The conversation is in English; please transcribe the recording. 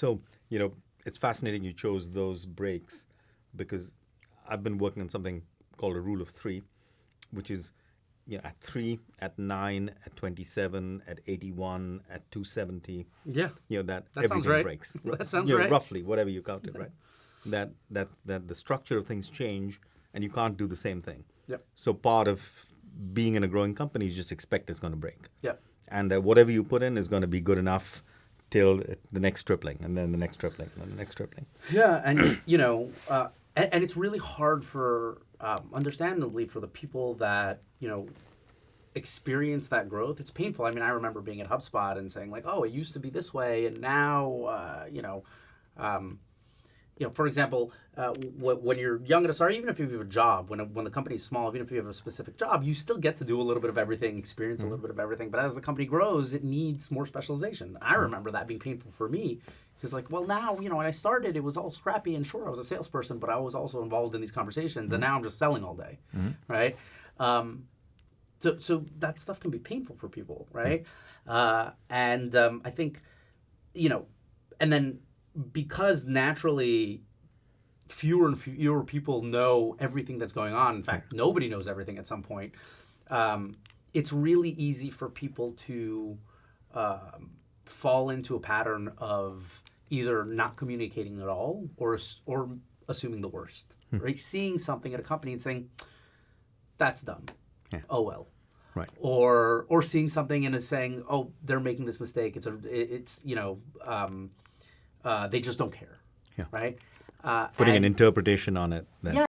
So, you know, it's fascinating you chose those breaks because I've been working on something called a rule of three, which is you know, at three, at nine, at 27, at 81, at 270. Yeah. You know, that, That everything right. breaks. That sounds You know, right. Roughly, whatever you counted, right? That, that, that the structure of things change and you can't do the same thing. Yep. So part of being in a growing company is just expect it's going to break. Yep. And that whatever you put in is going to be good enough till the next tripling, and then the next tripling, and the next tripling. Yeah, and you know, uh, and, and it's really hard for, um, understandably, for the people that you know experience that growth. It's painful. I mean, I remember being at HubSpot and saying like, "Oh, it used to be this way, and now, uh, you know." Um, you know, for example, uh, when you're young at a startup, even if you have a job, when, a, when the company's small, even if you have a specific job, you still get to do a little bit of everything, experience a little bit of everything. But as the company grows, it needs more specialization. I remember that being painful for me. Because like, well, now you know, when I started, it was all scrappy and sure, I was a salesperson, but I was also involved in these conversations, and now I'm just selling all day, right? Um, so, so that stuff can be painful for people, right? Uh, and um, I think, you know, and then because naturally fewer and fewer people know everything that's going on. In fact, nobody knows everything at some point. Um, it's really easy for people to um, fall into a pattern of either not communicating at all or or assuming the worst. Right, seeing something at a company and saying, "That's dumb." Yeah. Oh well Right. or or seeing something and saying, "Oh, they're making this mistake." It's a, it's you know, um, uh, they just don't care, Yeah. right? Uh, Putting and- an interpretation on it. Then. Yeah,